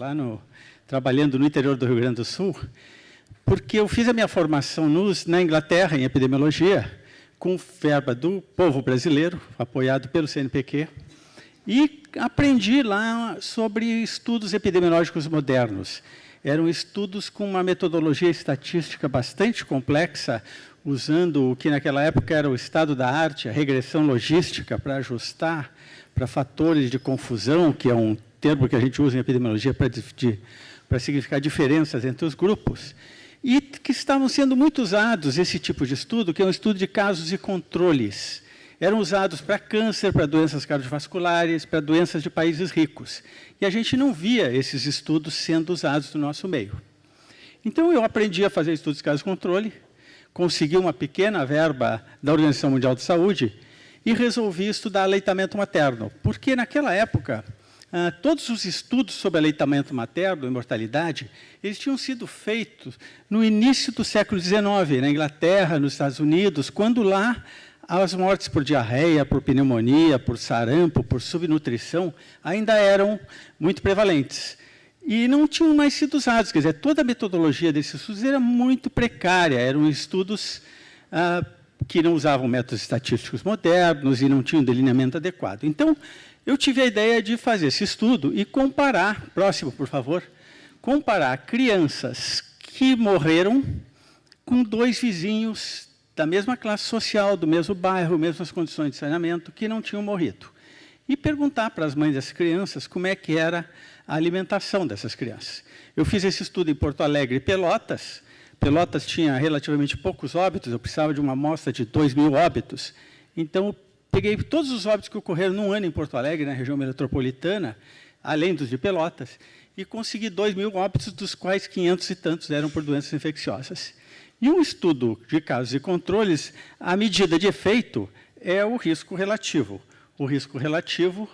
lá no, trabalhando no interior do Rio Grande do Sul, porque eu fiz a minha formação nos, na Inglaterra, em epidemiologia, com verba do povo brasileiro, apoiado pelo CNPq, e aprendi lá sobre estudos epidemiológicos modernos. Eram estudos com uma metodologia estatística bastante complexa, usando o que naquela época era o estado da arte, a regressão logística, para ajustar para fatores de confusão, que é um termo que a gente usa em epidemiologia para, para significar diferenças entre os grupos, e que estavam sendo muito usados, esse tipo de estudo, que é um estudo de casos e controles. Eram usados para câncer, para doenças cardiovasculares, para doenças de países ricos. E a gente não via esses estudos sendo usados no nosso meio. Então, eu aprendi a fazer estudos de casos e controle, consegui uma pequena verba da Organização Mundial de Saúde e resolvi estudar aleitamento materno, porque naquela época, ah, todos os estudos sobre aleitamento materno e mortalidade, eles tinham sido feitos no início do século XIX, na Inglaterra, nos Estados Unidos, quando lá as mortes por diarreia, por pneumonia, por sarampo, por subnutrição, ainda eram muito prevalentes e não tinham mais sido usados. Quer dizer, toda a metodologia desses estudos era muito precária, eram estudos ah, que não usavam métodos estatísticos modernos e não tinham delineamento adequado. Então, eu tive a ideia de fazer esse estudo e comparar, próximo, por favor, comparar crianças que morreram com dois vizinhos da mesma classe social, do mesmo bairro, mesmas condições de saneamento, que não tinham morrido. E perguntar para as mães das crianças como é que era a alimentação dessas crianças. Eu fiz esse estudo em Porto Alegre e Pelotas. Pelotas tinha relativamente poucos óbitos, eu precisava de uma amostra de 2 mil óbitos. Então, peguei todos os óbitos que ocorreram num ano em Porto Alegre, na região metropolitana, além dos de Pelotas, e consegui 2 mil óbitos, dos quais 500 e tantos eram por doenças infecciosas. E um estudo de casos e controles, a medida de efeito é o risco relativo. O risco relativo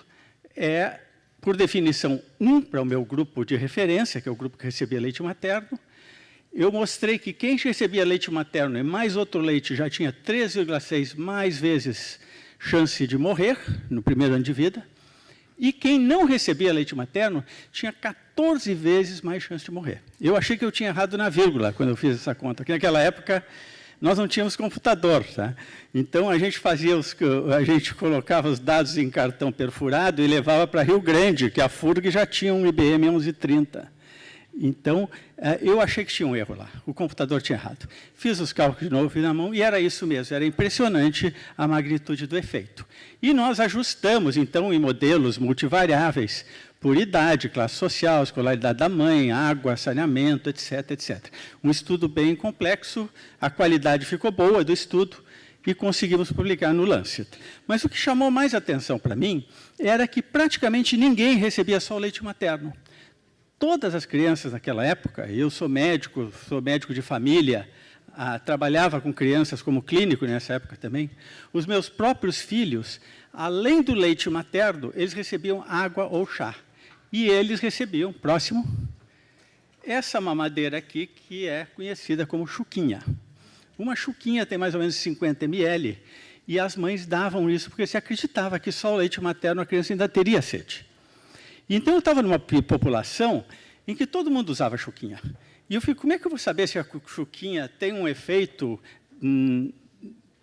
é por definição, um para o meu grupo de referência, que é o grupo que recebia leite materno. Eu mostrei que quem recebia leite materno e mais outro leite já tinha 13,6 mais vezes chance de morrer no primeiro ano de vida. E quem não recebia leite materno tinha 14 vezes mais chance de morrer. Eu achei que eu tinha errado na vírgula quando eu fiz essa conta, que naquela época nós não tínhamos computador. Tá? Então, a gente fazia os, a gente colocava os dados em cartão perfurado e levava para Rio Grande, que a FURG já tinha um IBM 1130. Então, eh, eu achei que tinha um erro lá, o computador tinha errado. Fiz os cálculos de novo, fiz na mão, e era isso mesmo, era impressionante a magnitude do efeito. E nós ajustamos, então, em modelos multivariáveis, por idade, classe social, escolaridade da mãe, água, saneamento, etc, etc. Um estudo bem complexo, a qualidade ficou boa do estudo e conseguimos publicar no Lancet. Mas o que chamou mais atenção para mim era que praticamente ninguém recebia só o leite materno. Todas as crianças naquela época, eu sou médico, sou médico de família, ah, trabalhava com crianças como clínico nessa época também, os meus próprios filhos, além do leite materno, eles recebiam água ou chá. E eles recebiam, próximo, essa mamadeira aqui, que é conhecida como chuquinha. Uma chuquinha tem mais ou menos 50 ml, e as mães davam isso porque se acreditava que só o leite materno a criança ainda teria sede. Então, eu estava numa população em que todo mundo usava chuquinha. E eu fico, como é que eu vou saber se a chuquinha tem um efeito hum,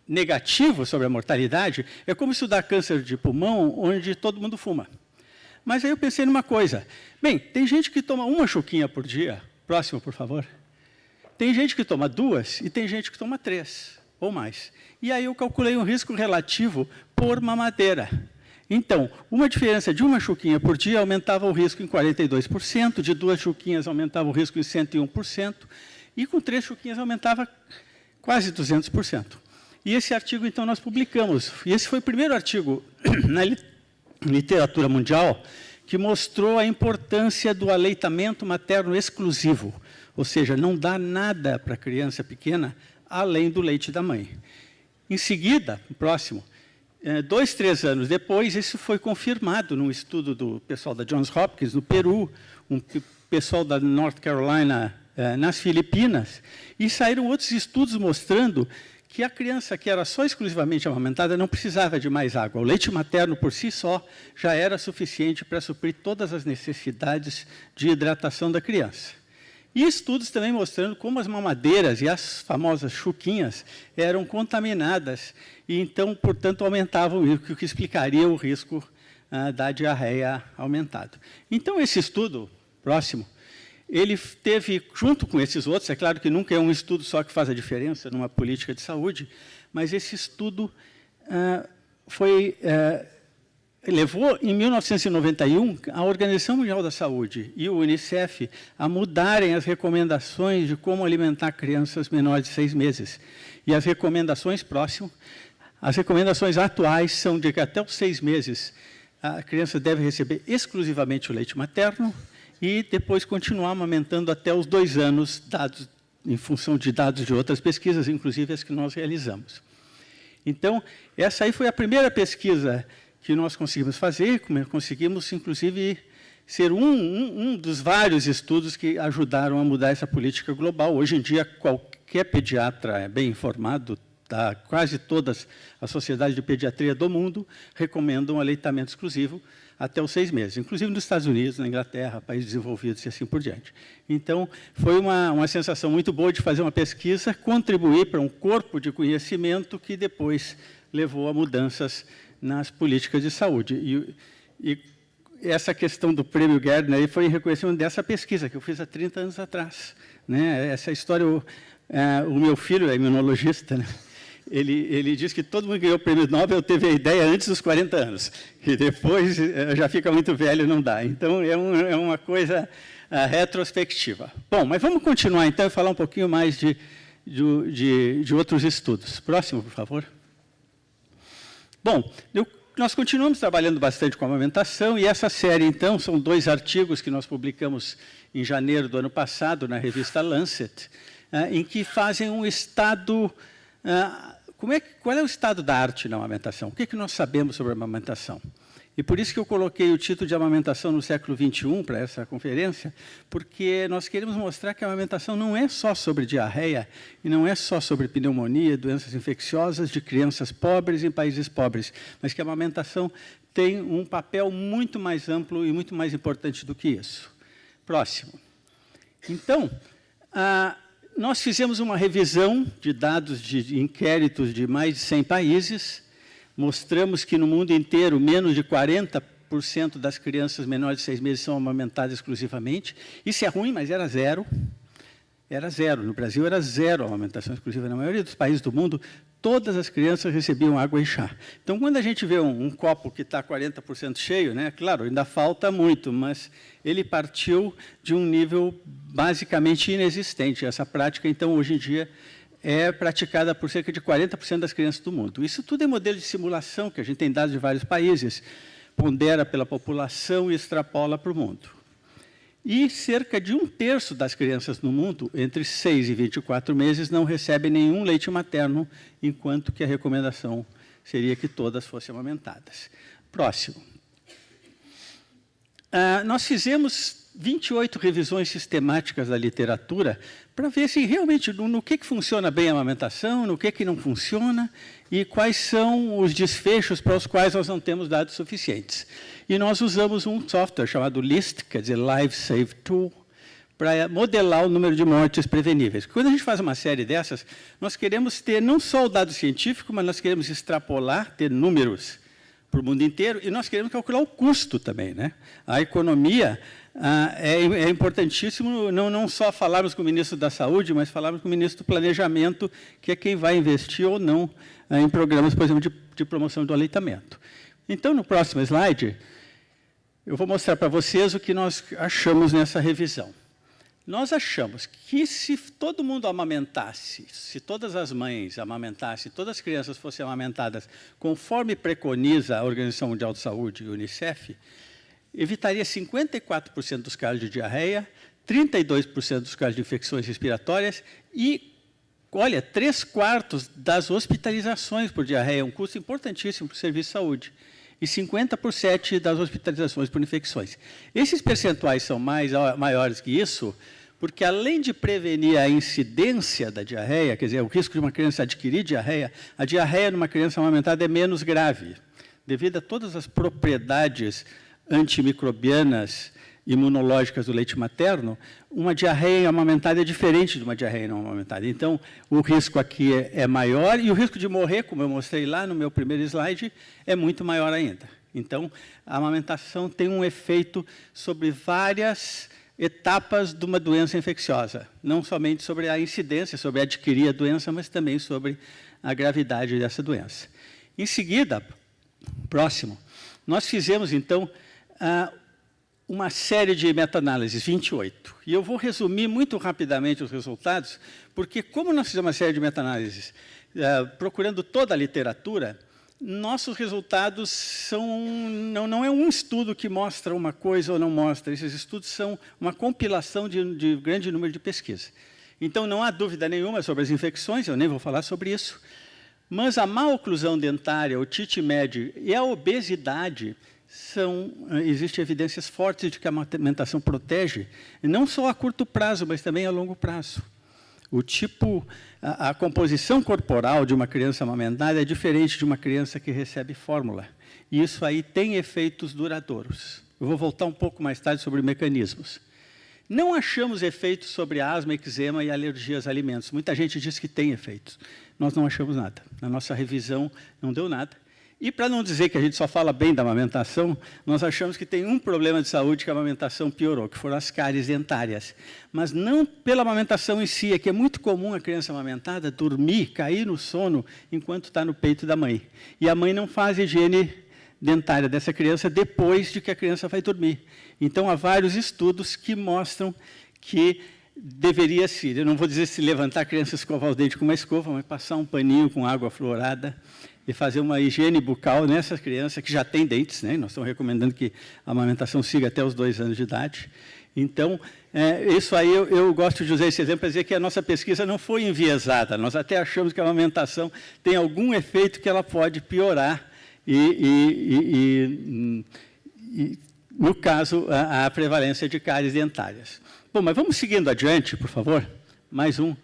negativo sobre a mortalidade? É como estudar câncer de pulmão, onde todo mundo fuma. Mas aí eu pensei numa coisa. Bem, tem gente que toma uma chuquinha por dia. Próximo, por favor. Tem gente que toma duas e tem gente que toma três ou mais. E aí eu calculei um risco relativo por mamadeira. Então, uma diferença de uma chuquinha por dia aumentava o risco em 42%, de duas chuquinhas aumentava o risco em 101%, e com três chuquinhas aumentava quase 200%. E esse artigo, então, nós publicamos. E esse foi o primeiro artigo na literatura mundial que mostrou a importância do aleitamento materno exclusivo, ou seja, não dá nada para a criança pequena além do leite da mãe. Em seguida, próximo, é, dois, três anos depois, isso foi confirmado num estudo do pessoal da Johns Hopkins, no Peru, um pessoal da North Carolina, é, nas Filipinas, e saíram outros estudos mostrando que a criança que era só exclusivamente amamentada não precisava de mais água. O leite materno, por si só, já era suficiente para suprir todas as necessidades de hidratação da criança. E estudos também mostrando como as mamadeiras e as famosas chuquinhas eram contaminadas e, então, portanto, aumentavam o risco, o que explicaria o risco ah, da diarreia aumentado. Então, esse estudo próximo, ele teve, junto com esses outros, é claro que nunca é um estudo só que faz a diferença numa política de saúde, mas esse estudo ah, foi ah, levou, em 1991, a Organização Mundial da Saúde e o Unicef a mudarem as recomendações de como alimentar crianças menores de seis meses. E as recomendações próximas, as recomendações atuais são de que até os seis meses a criança deve receber exclusivamente o leite materno e depois continuar amamentando até os dois anos, dados em função de dados de outras pesquisas, inclusive as que nós realizamos. Então, essa aí foi a primeira pesquisa que nós conseguimos fazer, conseguimos, inclusive, ser um, um, um, dos vários estudos que ajudaram a mudar essa política global. Hoje em dia, qualquer pediatra é bem informado, tá, quase todas as sociedades de pediatria do mundo recomendam aleitamento exclusivo até os seis meses, inclusive nos Estados Unidos, na Inglaterra, países desenvolvidos e assim por diante. Então, foi uma, uma sensação muito boa de fazer uma pesquisa, contribuir para um corpo de conhecimento que depois levou a mudanças nas políticas de saúde. E, e essa questão do prêmio Gardner foi em reconhecimento dessa pesquisa que eu fiz há 30 anos atrás. Né? Essa história, o, é, o meu filho é imunologista, né? ele, ele diz que todo mundo que ganhou o prêmio Nobel teve a ideia antes dos 40 anos, e depois é, já fica muito velho não dá. Então, é, um, é uma coisa uh, retrospectiva. Bom, mas vamos continuar, então, e falar um pouquinho mais de, de, de, de outros estudos. Próximo, por favor. Bom, eu, nós continuamos trabalhando bastante com a amamentação e essa série, então, são dois artigos que nós publicamos em janeiro do ano passado na revista Lancet, uh, em que fazem um estado... Uh, como é, qual é o estado da arte na amamentação? O que, é que nós sabemos sobre a amamentação? E por isso que eu coloquei o título de amamentação no século XXI para essa conferência, porque nós queremos mostrar que a amamentação não é só sobre diarreia, e não é só sobre pneumonia, doenças infecciosas de crianças pobres em países pobres, mas que a amamentação tem um papel muito mais amplo e muito mais importante do que isso. Próximo. Então, ah, nós fizemos uma revisão de dados de inquéritos de mais de 100 países, mostramos que no mundo inteiro menos de 40% das crianças menores de seis meses são amamentadas exclusivamente. Isso é ruim, mas era zero. Era zero. No Brasil era zero a amamentação exclusiva. Na maioria dos países do mundo, todas as crianças recebiam água e chá. Então, quando a gente vê um, um copo que está 40% cheio, né, claro, ainda falta muito, mas ele partiu de um nível basicamente inexistente. Essa prática, então, hoje em dia, é praticada por cerca de 40% das crianças do mundo. Isso tudo é modelo de simulação, que a gente tem dados de vários países, pondera pela população e extrapola para o mundo. E cerca de um terço das crianças no mundo, entre 6 e 24 meses, não recebem nenhum leite materno, enquanto que a recomendação seria que todas fossem amamentadas. Próximo. Ah, nós fizemos 28 revisões sistemáticas da literatura para ver se realmente no, no, que, que funciona bem a amamentação, no que, que não funciona e quais são os desfechos para os quais nós não temos dados suficientes. E nós usamos um software chamado LIST, quer dizer Live Save Tool, para modelar o número de mortes preveníveis. Quando a gente faz uma série dessas, nós queremos ter não só o dado científico, mas nós queremos extrapolar, ter números para o mundo inteiro, e nós queremos calcular o custo também. Né? A economia ah, é, é, importantíssimo não, não só falarmos com o ministro da Saúde, mas falarmos com o ministro do Planejamento, que é quem vai investir ou não ah, em programas, por exemplo, de, de promoção do aleitamento. Então, no próximo slide, eu vou mostrar para vocês o que nós achamos nessa revisão. Nós achamos que se todo mundo amamentasse, se todas as mães amamentassem, todas as crianças fossem amamentadas conforme preconiza a Organização Mundial de Saúde e o Unicef, evitaria 54% dos casos de diarreia, 32% dos casos de infecções respiratórias e, olha, 3 quartos das hospitalizações por diarreia, um custo importantíssimo para o serviço de saúde, e 50% das hospitalizações por infecções. Esses percentuais são mais, maiores que isso, porque além de prevenir a incidência da diarreia, quer dizer, o risco de uma criança adquirir diarreia, a diarreia numa criança amamentada é menos grave, devido a todas as propriedades antimicrobianas imunológicas do leite materno, uma diarreia amamentada é diferente de uma diarreia não amamentada. Então, o risco aqui é, é, maior e o risco de morrer, como eu mostrei lá no meu primeiro slide, é muito maior ainda. Então, a amamentação tem um efeito sobre várias etapas de uma doença infecciosa, não somente sobre a incidência, sobre adquirir a doença, mas também sobre a gravidade dessa doença. Em seguida, próximo, nós fizemos, então, uma série de meta-análises, 28. E eu vou resumir muito rapidamente os resultados, porque como nós fizemos uma série de meta-análises, procurando toda a literatura, nossos resultados são não, não é um estudo que mostra uma coisa ou não mostra, esses estudos são uma compilação de, de grande número de pesquisas. Então, não há dúvida nenhuma sobre as infecções, eu nem vou falar sobre isso, mas a má oclusão dentária, o tite médio e a obesidade são, existem evidências fortes de que a amamentação protege, não só a curto prazo, mas também a longo prazo. O tipo, a, a, composição corporal de uma criança amamentada é diferente de uma criança que recebe fórmula. E isso aí tem efeitos duradouros. Eu vou voltar um pouco mais tarde sobre mecanismos. Não achamos efeitos sobre asma, eczema e alergias a alimentos. Muita gente diz que tem efeitos. Nós não achamos nada. Na nossa revisão não deu nada. E para não dizer que a gente só fala bem da amamentação, nós achamos que tem um problema de saúde que a amamentação piorou, que foram as cáries dentárias. Mas não pela amamentação em si, é que é muito comum a criança amamentada dormir, cair no sono enquanto está no peito da mãe. E a mãe não faz higiene dentária dessa criança depois de que a criança vai dormir. Então, há vários estudos que mostram que deveria se, eu não vou dizer se levantar a criança escovar os dentes com uma escova, mas passar um paninho com água fluorada e fazer uma higiene bucal nessas crianças que já têm dentes, né? Nós estamos recomendando que a amamentação siga até os dois anos de idade. Então, é, isso aí eu, eu, gosto de usar esse exemplo para dizer que a nossa pesquisa não foi enviesada. Nós até achamos que a amamentação tem algum efeito que ela pode piorar e, e, e, e no caso, a, a prevalência de cáries dentárias. Bom, mas vamos seguindo adiante, por favor. Mais um.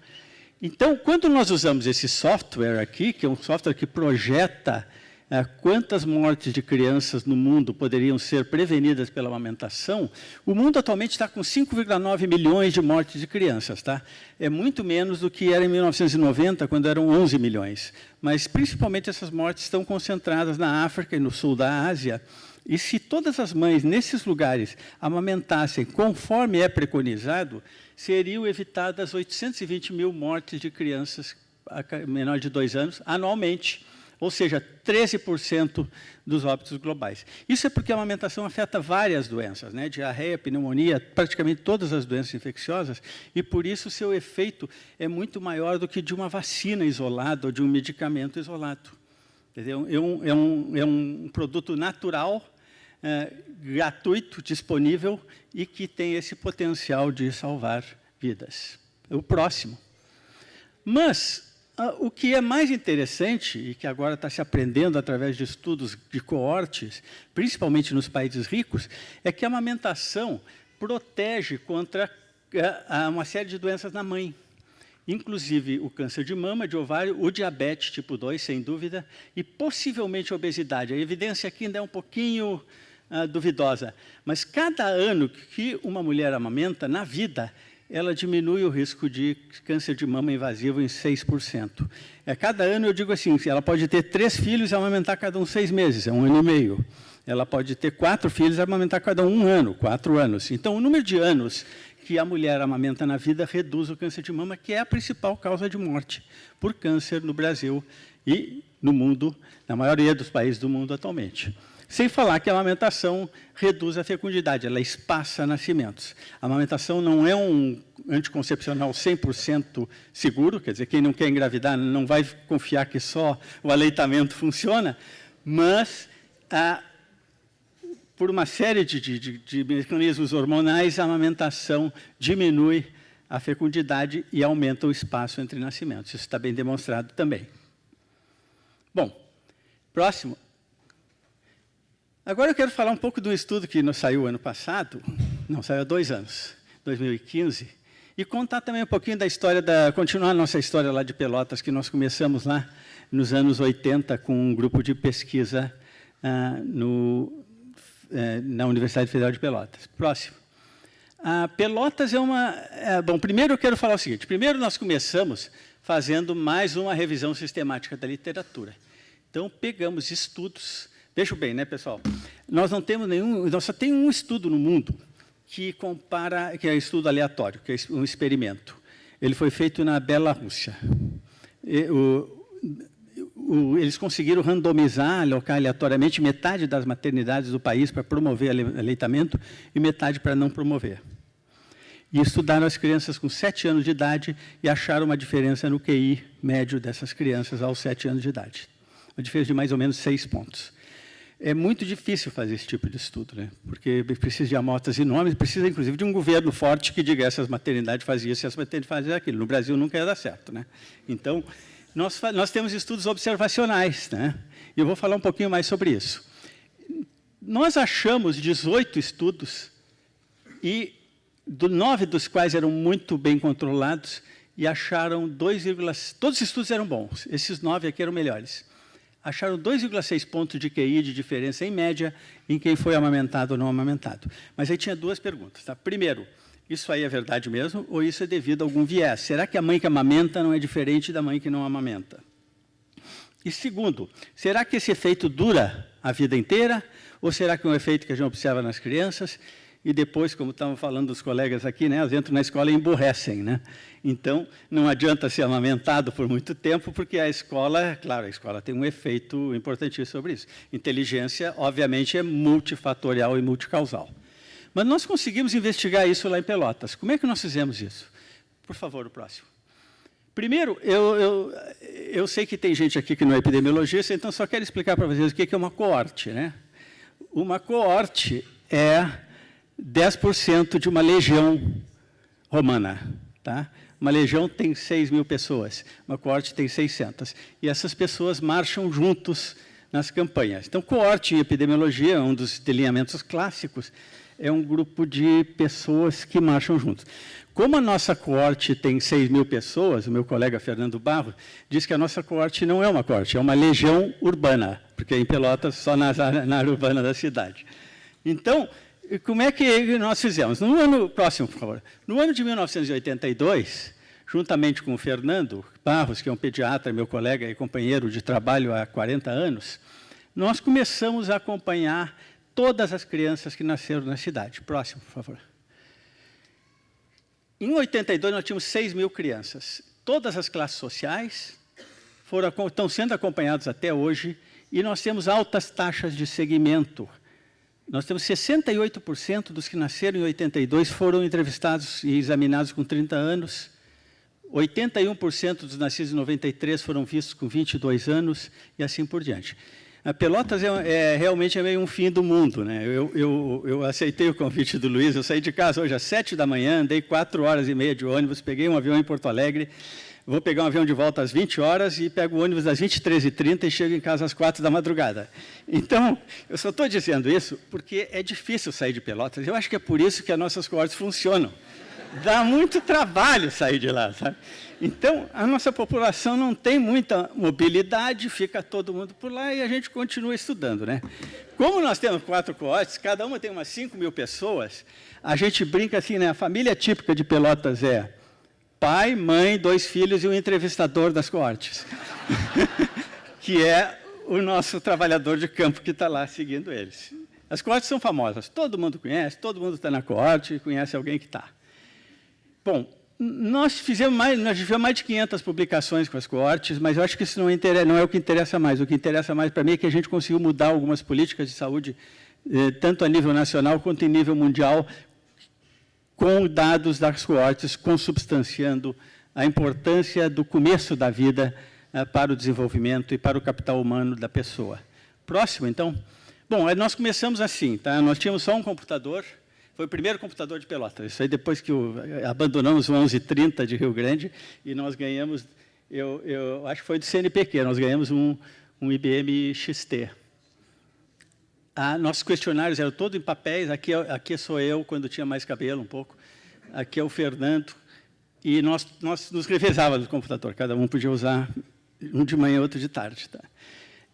Então, quando nós usamos esse software aqui, que é um software que projeta é, quantas mortes de crianças no mundo poderiam ser prevenidas pela amamentação, o mundo atualmente está com 5,9 milhões de mortes de crianças. Tá? É muito menos do que era em 1990, quando eram 11 milhões. Mas, principalmente, essas mortes estão concentradas na África e no sul da Ásia, e se todas as mães nesses lugares amamentassem conforme é preconizado, seriam evitadas 820 mil mortes de crianças menores de dois anos anualmente, ou seja, 13% dos óbitos globais. Isso é porque a amamentação afeta várias doenças, né? diarreia, pneumonia, praticamente todas as doenças infecciosas, e por isso seu efeito é muito maior do que de uma vacina isolada ou de um medicamento isolado. É um, é um, é um produto natural é, gratuito, disponível e que tem esse potencial de salvar vidas. O próximo. Mas ah, o que é mais interessante, e que agora está se aprendendo através de estudos de coortes, principalmente nos países ricos, é que a amamentação protege contra ah, uma série de doenças na mãe inclusive o câncer de mama, de ovário, o diabetes tipo 2, sem dúvida, e possivelmente a obesidade. A evidência aqui ainda é um pouquinho uh, duvidosa. Mas cada ano que uma mulher amamenta, na vida, ela diminui o risco de câncer de mama invasivo em 6%. É, cada ano, eu digo assim, ela pode ter três filhos e amamentar cada um seis meses, é um ano e meio. Ela pode ter quatro filhos e amamentar cada um um ano, quatro anos. Então, o número de anos que a mulher amamenta na vida reduz o câncer de mama, que é a principal causa de morte por câncer no Brasil e no mundo, na maioria dos países do mundo atualmente. Sem falar que a amamentação reduz a fecundidade, ela espaça nascimentos. A amamentação não é um anticoncepcional 100% seguro, quer dizer, quem não quer engravidar não vai confiar que só o aleitamento funciona, mas a, por uma série de, de, de mecanismos hormonais, a amamentação diminui a fecundidade e aumenta o espaço entre nascimentos. Isso está bem demonstrado também. Bom, próximo. Agora eu quero falar um pouco do estudo que saiu ano passado, não, saiu há dois anos, 2015, E contar também um pouquinho da história, da, continuar a nossa história lá de Pelotas, que nós começamos lá nos anos 80 com um grupo de pesquisa ah, no, eh, na Universidade Federal de Pelotas. Próximo. Ah, Pelotas é uma... É, bom, primeiro eu quero falar o seguinte. Primeiro nós começamos fazendo mais uma revisão sistemática da literatura. Então, pegamos estudos... Veja bem, né, pessoal? Nós não temos nenhum... Nós só tem um estudo no mundo que compara, que é estudo aleatório, que é um experimento. Ele foi feito na Bela Rússia. O, o, eles conseguiram randomizar, alocar aleatoriamente metade das maternidades do país para promover aleitamento e metade para não promover. E estudaram as crianças com 7 anos de idade e acharam uma diferença no QI médio dessas crianças aos 7 anos de idade. Uma diferença de mais ou menos 6 pontos. É muito difícil fazer esse tipo de estudo, né? porque precisa de amostras enormes, precisa, inclusive, de um governo forte que diga essas maternidades faziam isso essas maternidades faziam aquilo. No Brasil nunca ia dar certo. Né? Então, nós, nós temos estudos observacionais, né? e eu vou falar um pouquinho mais sobre isso. Nós achamos 18 estudos, e do, nove dos quais eram muito bem controlados, e acharam 2, todos os estudos eram bons, esses nove aqui eram melhores acharam 2,6 pontos de QI de diferença, em média, em quem foi amamentado ou não amamentado. Mas aí tinha duas perguntas. Tá? Primeiro, isso aí é verdade mesmo ou isso é devido a algum viés? Será que a mãe que amamenta não é diferente da mãe que não amamenta? E segundo, será que esse efeito dura a vida inteira ou será que é um efeito que a gente observa nas crianças e depois, como estavam falando dos colegas aqui, né, elas entram na escola e emburrecem. Né? Então, não adianta ser amamentado por muito tempo, porque a escola, claro, a escola tem um efeito importantíssimo sobre isso. Inteligência, obviamente, é multifatorial e multicausal. Mas nós conseguimos investigar isso lá em Pelotas. Como é que nós fizemos isso? Por favor, o próximo. Primeiro, eu, eu, eu sei que tem gente aqui que não é epidemiologista, então só quero explicar para vocês o que é uma coorte. Né? Uma coorte é 10% de uma legião romana. Tá? Uma legião tem 6 mil pessoas, uma coorte tem 600. E essas pessoas marcham juntos nas campanhas. Então, coorte em epidemiologia, um dos delineamentos clássicos, é um grupo de pessoas que marcham juntos. Como a nossa coorte tem 6 mil pessoas, o meu colega Fernando Barro diz que a nossa coorte não é uma coorte, é uma legião urbana, porque em Pelotas só na, na área urbana da cidade. Então, como é que nós fizemos? No ano próximo, por favor. No ano de 1982, juntamente com o Fernando Barros, que é um pediatra, meu colega e companheiro de trabalho há 40 anos, nós começamos a acompanhar todas as crianças que nasceram na cidade. Próximo, por favor. Em 82, nós tínhamos 6 mil crianças. Todas as classes sociais foram, estão sendo acompanhadas até hoje, e nós temos altas taxas de segmento nós temos 68% dos que nasceram em 82 foram entrevistados e examinados com 30 anos, 81% dos nascidos em 93 foram vistos com 22 anos e assim por diante. A Pelotas é, é, realmente é meio um fim do mundo. Né? Eu, eu, eu, aceitei o convite do Luiz, eu saí de casa hoje às 7 da manhã, andei 4 horas e meia de ônibus, peguei um avião em Porto Alegre, vou pegar um avião de volta às 20 horas e pego o ônibus às 23h30 e chego em casa às 4 da madrugada. Então, eu só estou dizendo isso porque é difícil sair de Pelotas. Eu acho que é por isso que as nossas coortes funcionam. Dá muito trabalho sair de lá, sabe? Então, a nossa população não tem muita mobilidade, fica todo mundo por lá e a gente continua estudando, né? Como nós temos quatro coortes, cada uma tem umas 5 mil pessoas, a gente brinca assim, né? A família típica de Pelotas é pai, mãe, dois filhos e um entrevistador das coortes, que é o nosso trabalhador de campo que está lá seguindo eles. As coortes são famosas, todo mundo conhece, todo mundo está na coorte, conhece alguém que está. Bom, nós fizemos mais, nós fizemos mais de 500 publicações com as coortes, mas eu acho que isso não, não é o que interessa mais. O que interessa mais para mim é que a gente conseguiu mudar algumas políticas de saúde, eh, tanto a nível nacional quanto em nível mundial, com dados das coortes consubstanciando a importância do começo da vida uh, para o desenvolvimento e para o capital humano da pessoa. Próximo, então. Bom, nós começamos assim, tá? Nós tínhamos só um computador, foi o primeiro computador de Pelotas. Isso aí depois que o, abandonamos o 1130 de Rio Grande e nós ganhamos, eu, eu acho que foi do CNPq, nós ganhamos um, um IBM XT. Ah, nossos questionários eram todos em papéis, aqui, aqui sou eu, quando tinha mais cabelo um pouco, aqui é o Fernando, E nós, nós nos revezávamos no computador, cada um podia usar um de manhã outro de tarde. Tá?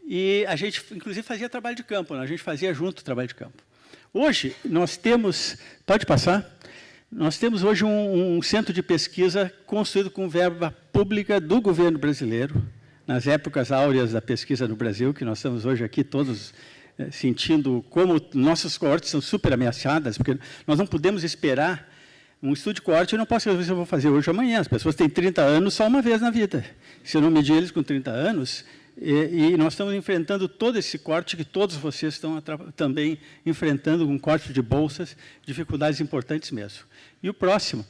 E a gente, inclusive, fazia trabalho de campo, né? a gente fazia junto trabalho de campo. Hoje, nós temos... Pode passar? Nós temos hoje um, um centro de pesquisa construído com verba pública do governo brasileiro, nas épocas áureas da pesquisa no Brasil, que nós estamos hoje aqui todos sentindo como nossas coortes são super ameaçadas, porque nós não podemos esperar um estudo de coorte, eu não posso saber se eu vou fazer hoje ou amanhã. As pessoas têm 30 anos só uma vez na vida. Se eu não medir eles com 30 anos, e, e, nós estamos enfrentando todo esse corte que todos vocês estão também enfrentando, um corte de bolsas, dificuldades importantes mesmo. E o próximo.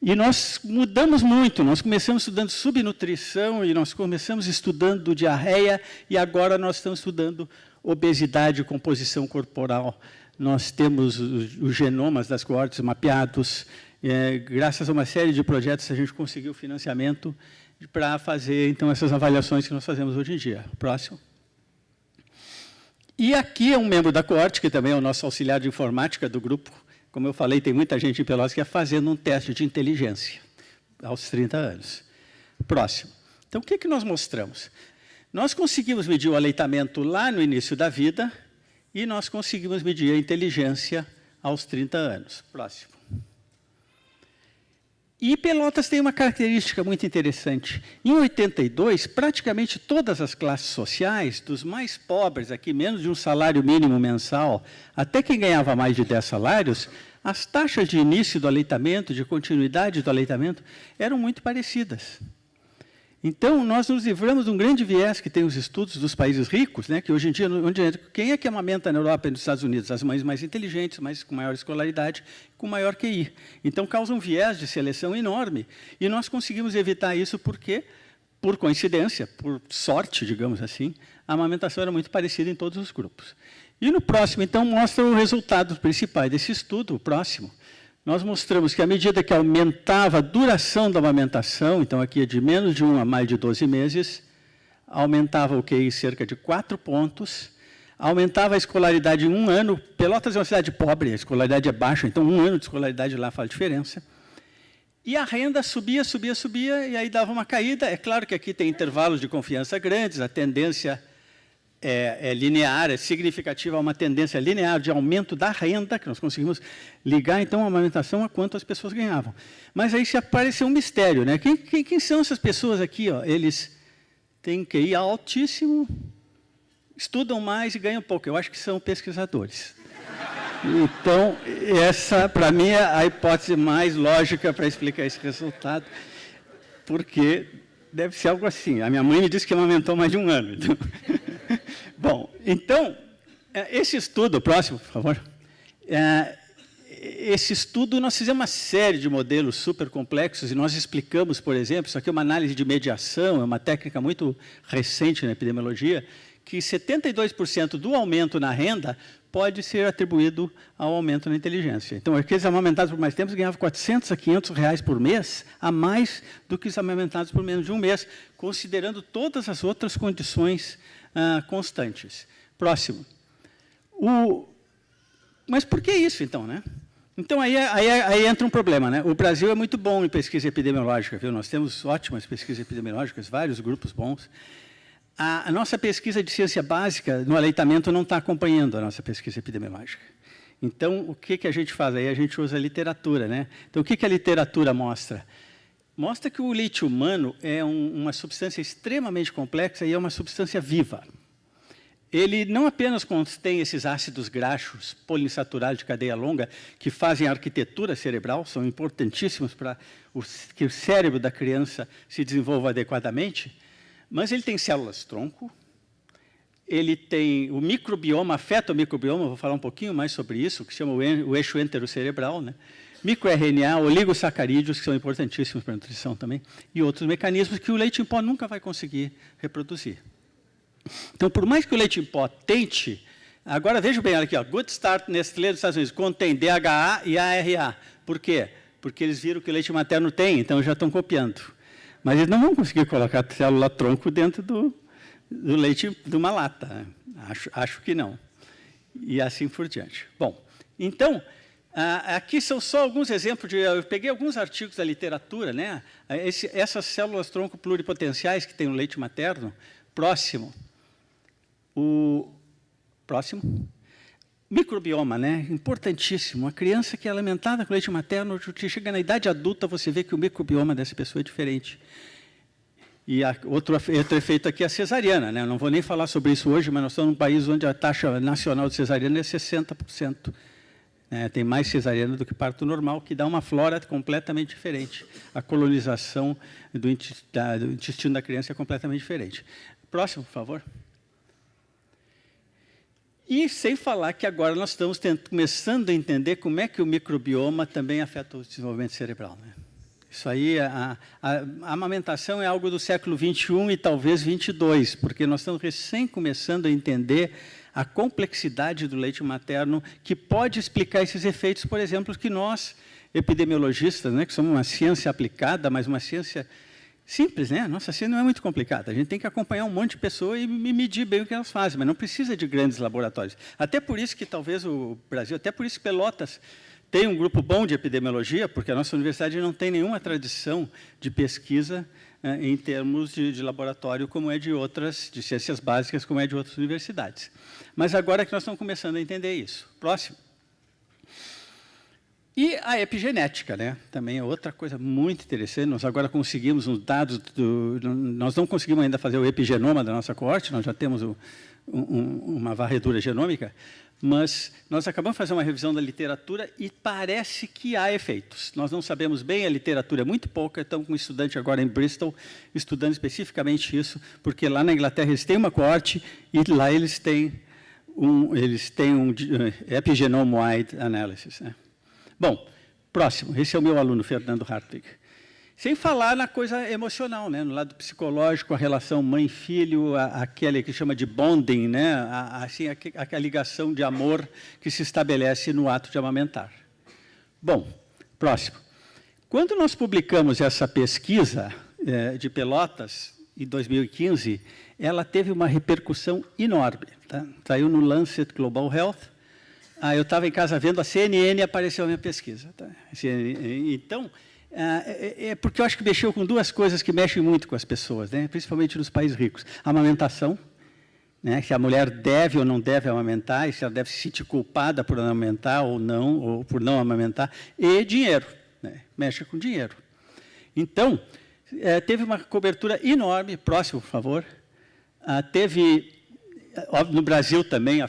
E nós mudamos muito, nós começamos estudando subnutrição e nós começamos estudando diarreia e agora nós estamos estudando obesidade e composição corporal. Nós temos os, genomas das coortes mapeados, é, graças a uma série de projetos a gente conseguiu financiamento para fazer, então, essas avaliações que nós fazemos hoje em dia. Próximo. E aqui é um membro da coorte, que também é o nosso auxiliar de informática do grupo. Como eu falei, tem muita gente em Pelotas que é fazendo um teste de inteligência aos 30 anos. Próximo. Então, o que, que nós mostramos? Nós conseguimos medir o aleitamento lá no início da vida e nós conseguimos medir a inteligência aos 30 anos. Próximo. E Pelotas tem uma característica muito interessante. Em 82, praticamente todas as classes sociais, dos mais pobres, aqui menos de um salário mínimo mensal, até quem ganhava mais de 10 salários, as taxas de início do aleitamento, de continuidade do aleitamento, eram muito parecidas. Então, nós nos livramos de um grande viés que tem os estudos dos países ricos, né, que hoje em dia, onde, quem é que amamenta na Europa e nos Estados Unidos? As mães mais inteligentes, mais, com maior escolaridade, com maior QI. Então, causa um viés de seleção enorme. E nós conseguimos evitar isso porque, por coincidência, por sorte, digamos assim, a amamentação era muito parecida em todos os grupos. E no próximo, então, mostra o resultado principal desse estudo, o próximo nós mostramos que à medida que aumentava a duração da amamentação, então aqui é de menos de 1 a mais de 12 meses, aumentava o QI cerca de 4 pontos, aumentava a escolaridade em um ano. Pelotas é uma cidade pobre, a escolaridade é baixa, então um ano de escolaridade lá faz diferença. E a renda subia, subia, subia, e aí dava uma caída. É claro que aqui tem intervalos de confiança grandes, a tendência é, é, linear, é significativa, uma tendência linear de aumento da renda, que nós conseguimos ligar, então, a amamentação a quanto as pessoas ganhavam. Mas aí se apareceu um mistério, né? Quem, quem, quem são essas pessoas aqui? Ó? Eles têm QI altíssimo, estudam mais e ganham pouco. Eu acho que são pesquisadores. Então, essa, para mim, é a hipótese mais lógica para explicar esse resultado, porque deve ser algo assim. A minha mãe me disse que amamentou mais de um ano. Então... Bom, então, é, esse estudo, próximo, por favor. É, esse estudo, nós fizemos uma série de modelos super complexos e nós explicamos, por exemplo, isso aqui é uma análise de mediação, é uma técnica muito recente na epidemiologia, que 72% do aumento na renda pode ser atribuído ao aumento na inteligência. Então, aqueles amamentados por mais tempo ganhavam 400 a 500 reais por mês, a mais do que os amamentados por menos de um mês, considerando todas as outras condições ah, constantes. Próximo. O, mas por que isso, então? Né? Então, aí, aí, aí, entra um problema. Né? O Brasil é muito bom em pesquisa epidemiológica. Viu? Nós temos ótimas pesquisas epidemiológicas, vários grupos bons. A, a nossa pesquisa de ciência básica no aleitamento não está acompanhando a nossa pesquisa epidemiológica. Então, o que, que a gente faz? Aí a gente usa a literatura. Né? Então, o que, que a literatura mostra? Mostra que o leite humano é um, uma substância extremamente complexa e é uma substância viva. Ele não apenas contém esses ácidos graxos poliinsaturados de cadeia longa que fazem a arquitetura cerebral, são importantíssimos para que o cérebro da criança se desenvolva adequadamente, mas ele tem células-tronco, ele tem o microbioma, afeta o microbioma, vou falar um pouquinho mais sobre isso, que chama o eixo enterocerebral, né? microRNA, oligosacarídeos, que são importantíssimos para a nutrição também, e outros mecanismos que o leite em pó nunca vai conseguir reproduzir. Então, por mais que o leite em pó tente, agora veja bem, olha aqui, ó, Good Start Nestlé dos Estados Unidos, contém DHA e ARA. Por quê? Porque eles viram que o leite materno tem, então já estão copiando. Mas eles não vão conseguir colocar célula-tronco dentro do, do leite de uma lata. Né? Acho, acho que não. E assim por diante. Bom, então, Ah, aqui são só alguns exemplos de... Eu peguei alguns artigos da literatura, né? Esse, essas células tronco pluripotenciais que tem no leite materno, próximo. O próximo. Microbioma, né? Importantíssimo. A criança que é alimentada com leite materno, chega na idade adulta, você vê que o microbioma dessa pessoa é diferente. E outro, outro efeito aqui é a cesariana. Né? Eu não vou nem falar sobre isso hoje, mas nós estamos num país onde a taxa nacional de cesariana é 60%. É, tem mais cesariana do que parto normal, que dá uma flora completamente diferente. A colonização do, intestino da criança é completamente diferente. Próximo, por favor. E sem falar que agora nós estamos começando a entender como é que o microbioma também afeta o desenvolvimento cerebral. Né? Isso aí, a, a, a, amamentação é algo do século XXI e talvez XXII, porque nós estamos recém começando a entender a complexidade do leite materno que pode explicar esses efeitos, por exemplo, que nós, epidemiologistas, né, que somos uma ciência aplicada, mas uma ciência simples, né? Nossa ciência não é muito complicada. A gente tem que acompanhar um monte de pessoas e medir bem o que elas fazem, mas não precisa de grandes laboratórios. Até por isso que talvez o Brasil, até por isso Pelotas tem um grupo bom de epidemiologia, porque a nossa universidade não tem nenhuma tradição de pesquisa em termos de, de, laboratório, como é de outras, de ciências básicas, como é de outras universidades. Mas agora que nós estamos começando a entender isso. Próximo. E a epigenética, né? também é outra coisa muito interessante. Nós agora conseguimos os dados, do, nós não conseguimos ainda fazer o epigenoma da nossa coorte, nós já temos o, um, uma varredura genômica, mas nós acabamos de fazer uma revisão da literatura e parece que há efeitos. Nós não sabemos bem, a literatura é muito pouca, estamos com um estudante agora em Bristol estudando especificamente isso, porque lá na Inglaterra eles têm uma coorte e lá eles têm um, eles têm um eh, epigenome-wide analysis. Né? Bom, próximo, esse é o meu aluno, Fernando Hartwig. Sem falar na coisa emocional, né? no lado psicológico, a relação mãe-filho, aquele que chama de bonding, né? a, assim, a, a, ligação de amor que se estabelece no ato de amamentar. Bom, próximo. Quando nós publicamos essa pesquisa é, de Pelotas, em 2015, ela teve uma repercussão enorme. Tá? Saiu no Lancet Global Health. Ah, eu estava em casa vendo a CNN e apareceu a minha pesquisa. Tá? Então, é, é, é, porque eu acho que mexeu com duas coisas que mexem muito com as pessoas, né? principalmente nos países ricos. A amamentação, né? se a mulher deve ou não deve amamentar, e se ela deve se sentir culpada por amamentar ou não, ou por não amamentar, e dinheiro, né? mexe com dinheiro. Então, é, teve uma cobertura enorme, próximo, por favor, ah, teve, no Brasil também,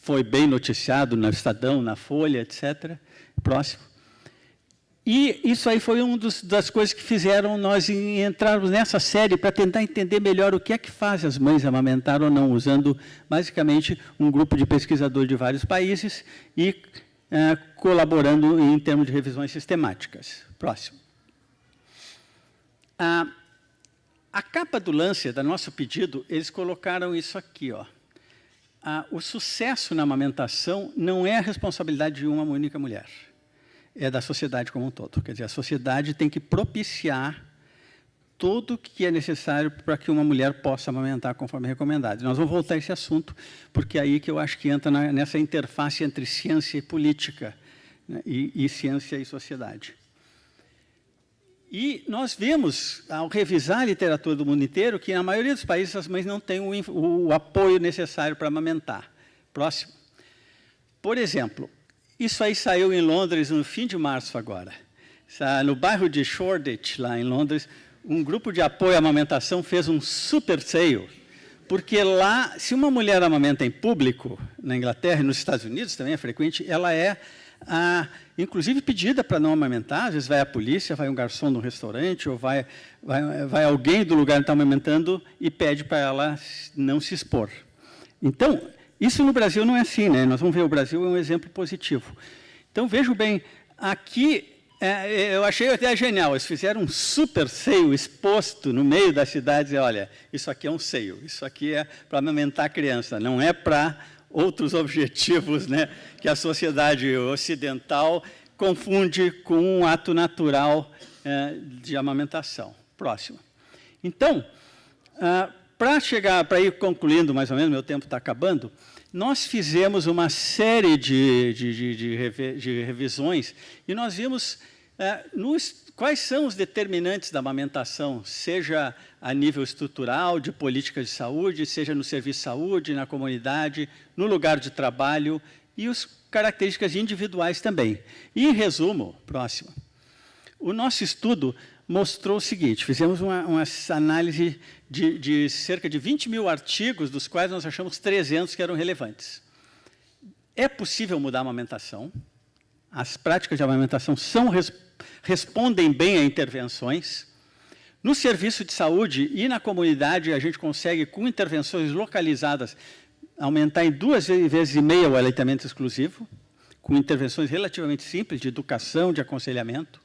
foi bem noticiado no Estadão, na Folha, etc., próximo, e isso aí foi uma das coisas que fizeram nós entrarmos nessa série para tentar entender melhor o que é que faz as mães amamentar ou não, usando basicamente um grupo de pesquisadores de vários países e é, colaborando em termos de revisões sistemáticas. Próximo. A, a capa do lance, da nosso pedido, eles colocaram isso aqui. Ó. o sucesso na amamentação não é a responsabilidade de uma única mulher é da sociedade como um todo. Quer dizer, a sociedade tem que propiciar tudo o que é necessário para que uma mulher possa amamentar conforme recomendado. Nós vamos voltar a esse assunto, porque é aí que eu acho que entra na, nessa interface entre ciência e política, né, e, e ciência e sociedade. E nós vemos, ao revisar a literatura do mundo inteiro, que na maioria dos países as mães não têm o, o apoio necessário para amamentar. Próximo. Por exemplo, isso aí saiu em Londres no fim de março agora. No bairro de Shoreditch, lá em Londres, um grupo de apoio à amamentação fez um super sale, porque lá, se uma mulher amamenta em público, na Inglaterra e nos Estados Unidos também é frequente, ela é, ah, inclusive, pedida para não amamentar, às vezes vai a polícia, vai um garçom no restaurante, ou vai, vai, vai alguém do lugar que está amamentando e pede para ela não se expor. Então, isso no Brasil não é assim, né? Nós vamos ver, o Brasil é um exemplo positivo. Então, vejo bem, aqui, é, eu achei até genial, eles fizeram um super seio exposto no meio da cidade, e olha, isso aqui é um seio, isso aqui é para amamentar a criança, não é para outros objetivos né, que a sociedade ocidental confunde com um ato natural é, de amamentação. Próximo. Então, ah, para chegar, para ir concluindo mais ou menos, meu tempo está acabando, nós fizemos uma série de, de, de, de, revisões e nós vimos é, nos, quais são os determinantes da amamentação, seja a nível estrutural, de política de saúde, seja no serviço de saúde, na comunidade, no lugar de trabalho e as características individuais também. E, em resumo, próximo, o nosso estudo mostrou o seguinte, fizemos uma, uma análise de, de cerca de 20 mil artigos, dos quais nós achamos 300 que eram relevantes. É possível mudar a amamentação, as práticas de amamentação são respondem bem a intervenções. No serviço de saúde e na comunidade, a gente consegue, com intervenções localizadas, aumentar em duas vezes e meia o aleitamento exclusivo, com intervenções relativamente simples de educação, de aconselhamento.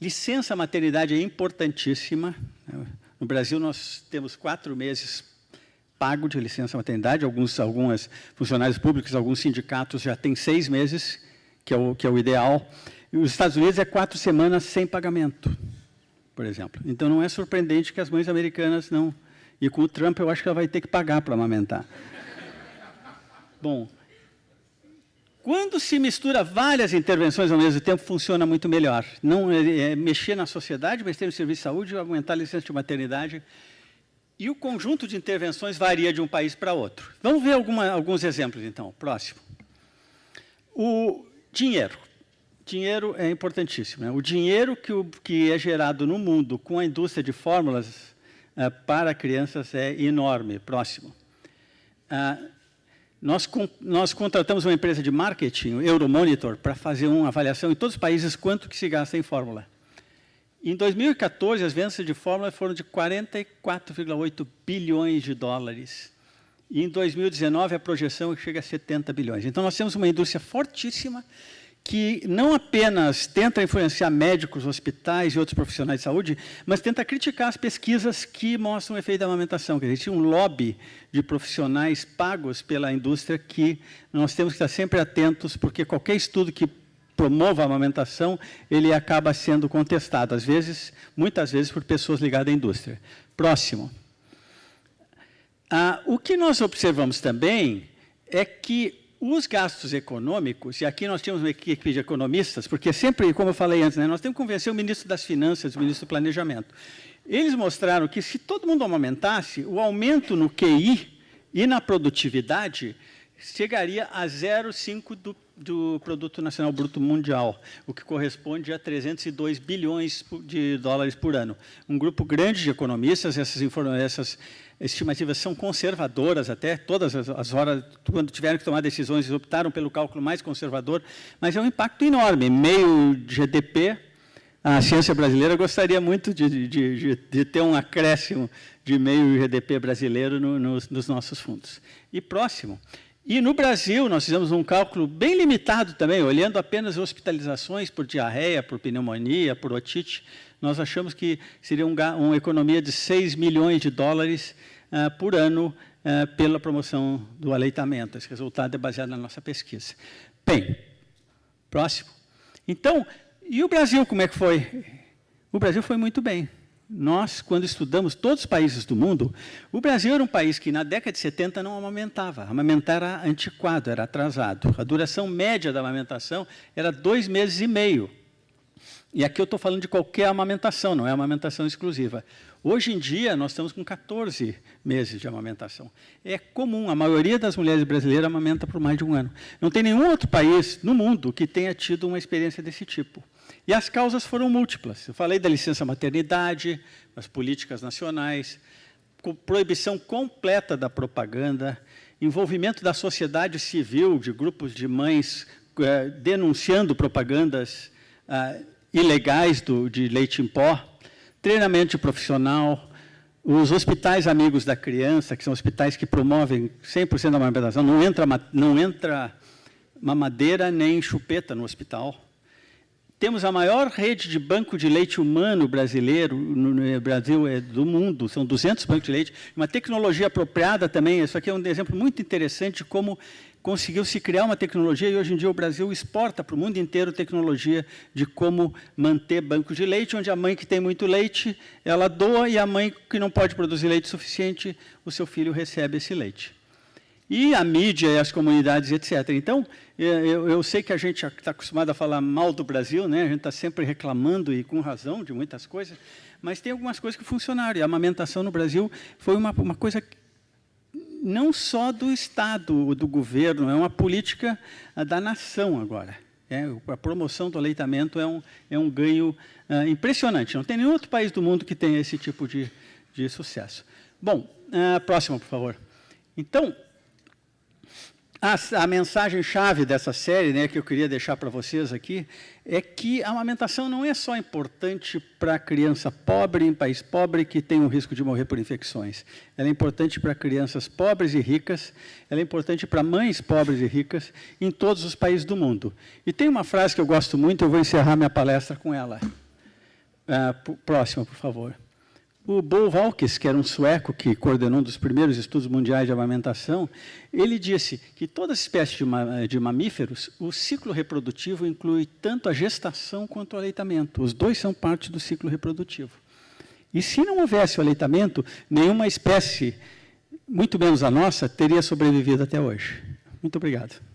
Licença maternidade é importantíssima. No Brasil, nós temos quatro meses pago de licença maternidade, alguns algumas funcionários públicos, alguns sindicatos já têm seis meses, que é o, que é o ideal. E os Estados Unidos é quatro semanas sem pagamento, por exemplo. Então, não é surpreendente que as mães americanas não... E com o Trump, eu acho que ela vai ter que pagar para amamentar. Bom, quando se mistura várias intervenções ao mesmo tempo, funciona muito melhor. Não é, é mexer na sociedade, mas ter no serviço de saúde, aumentar a licença de maternidade. E o conjunto de intervenções varia de um país para outro. Vamos ver alguma, alguns exemplos, então. Próximo. O dinheiro dinheiro é importantíssimo. Né? O dinheiro que, o, que é gerado no mundo com a indústria de fórmulas uh, para crianças é enorme. Próximo. Uh, nós, nós, contratamos uma empresa de marketing, o Euromonitor, para fazer uma avaliação em todos os países quanto que se gasta em fórmula. Em 2014, as vendas de fórmula foram de 44,8 bilhões de dólares. E em 2019, a projeção chega a 70 bilhões. Então, nós temos uma indústria fortíssima que não apenas tenta influenciar médicos, hospitais e outros profissionais de saúde, mas tenta criticar as pesquisas que mostram o efeito da amamentação. Existe um lobby de profissionais pagos pela indústria que nós temos que estar sempre atentos, porque qualquer estudo que promova a amamentação, ele acaba sendo contestado, às vezes, muitas vezes, por pessoas ligadas à indústria. Próximo. Ah, o que nós observamos também é que os gastos econômicos, e aqui nós tínhamos uma equipe de economistas, porque sempre, como eu falei antes, né, nós temos que convencer o ministro das Finanças, o ministro do Planejamento. Eles mostraram que se todo mundo aumentasse, o aumento no QI e na produtividade chegaria a 0,5 do, do Produto Nacional Bruto Mundial, o que corresponde a 302 bilhões de dólares por ano. Um grupo grande de economistas, essas, essas estimativas são conservadoras até, todas as, as, horas, quando tiveram que tomar decisões, optaram pelo cálculo mais conservador, mas é um impacto enorme, meio GDP, a ciência brasileira gostaria muito de, de, de, de ter um acréscimo de meio GDP brasileiro no, nos nossos fundos. E próximo, e no Brasil, nós fizemos um cálculo bem limitado também, olhando apenas hospitalizações por diarreia, por pneumonia, por otite, nós achamos que seria um, uma economia de 6 milhões de dólares uh, por ano uh, pela promoção do aleitamento. Esse resultado é baseado na nossa pesquisa. Bem, próximo. Então, e o Brasil, como é que foi? O Brasil foi muito bem. Nós, quando estudamos todos os países do mundo, o Brasil era um país que, na década de 70, não amamentava. Amamentar era antiquado, era atrasado. A duração média da amamentação era dois meses e meio. E aqui eu estou falando de qualquer amamentação, não é amamentação exclusiva. Hoje em dia, nós estamos com 14 meses de amamentação. É comum, a maioria das mulheres brasileiras amamenta por mais de um ano. Não tem nenhum outro país no mundo que tenha tido uma experiência desse tipo. E as causas foram múltiplas. Eu falei da licença maternidade, as políticas nacionais, proibição completa da propaganda, envolvimento da sociedade civil, de grupos de mães eh, denunciando propagandas ah, ilegais do, de leite em pó, treinamento profissional, os hospitais amigos da criança, que são hospitais que promovem 100% da amamentação, não entra, não entra mamadeira nem chupeta no hospital. Temos a maior rede de banco de leite humano brasileiro, no Brasil é do mundo, são 200 bancos de leite, uma tecnologia apropriada também, isso aqui é um exemplo muito interessante de como conseguiu se criar uma tecnologia e hoje em dia o Brasil exporta para o mundo inteiro tecnologia de como manter bancos de leite, onde a mãe que tem muito leite, ela doa e a mãe que não pode produzir leite suficiente, o seu filho recebe esse leite. e a mídia e as comunidades, etc. Então, é, eu, eu sei que a gente está acostumado a falar mal do Brasil, né? a gente está sempre reclamando, e com razão, de muitas coisas, mas tem algumas coisas que funcionaram. E a amamentação no Brasil foi uma, uma coisa não só do Estado, do governo, é uma política ah, da nação agora. É, a promoção do aleitamento é um, é um ganho uh, impressionante. Não tem nenhum outro país do mundo que tenha esse tipo de, de sucesso. Bom, uh, por favor. Então, a, a mensagem-chave dessa série, né, que eu queria deixar para vocês aqui, é que a amamentação não é só importante para a criança pobre em país pobre que tem o risco de morrer por infecções. Ela é importante para crianças pobres e ricas, ela é importante para mães pobres e ricas em todos os países do mundo. E tem uma frase que eu gosto muito, eu vou encerrar minha palestra com ela. Uh, próxima, por favor. O Bo Valkes, que era um sueco que coordenou um dos primeiros estudos mundiais de amamentação, ele disse que toda espécie de, ma de mamíferos, o ciclo reprodutivo inclui tanto a gestação quanto o aleitamento. Os dois são parte do ciclo reprodutivo. E se não houvesse o aleitamento, nenhuma espécie, muito menos a nossa, teria sobrevivido até hoje. Muito obrigado.